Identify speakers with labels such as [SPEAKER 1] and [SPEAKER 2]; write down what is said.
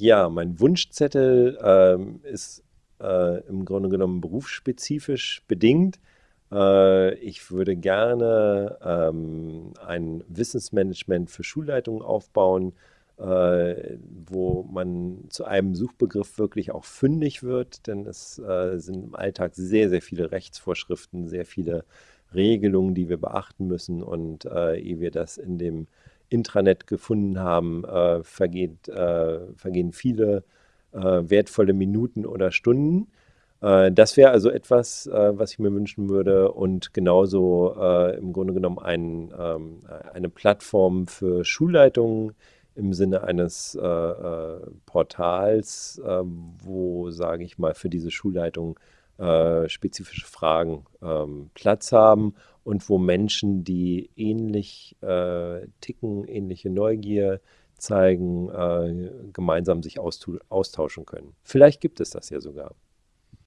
[SPEAKER 1] Ja, mein Wunschzettel ähm, ist äh, im Grunde genommen berufsspezifisch bedingt. Äh, ich würde gerne ähm, ein Wissensmanagement für Schulleitungen aufbauen, äh, wo man zu einem Suchbegriff wirklich auch fündig wird, denn es äh, sind im Alltag sehr, sehr viele Rechtsvorschriften, sehr viele Regelungen, die wir beachten müssen. Und äh, ehe wir das in dem Intranet gefunden haben, äh, vergeht, äh, vergehen viele äh, wertvolle Minuten oder Stunden. Äh, das wäre also etwas, äh, was ich mir wünschen würde und genauso im Grunde genommen ein, ähm, eine Plattform für Schulleitungen im Sinne eines Portals, wo, sage ich mal, für diese Schulleitung spezifische Fragen ähm, Platz haben und wo Menschen, die ähnlich äh, ticken, ähnliche Neugier zeigen, äh, gemeinsam sich austauschen können. Vielleicht gibt es das ja sogar.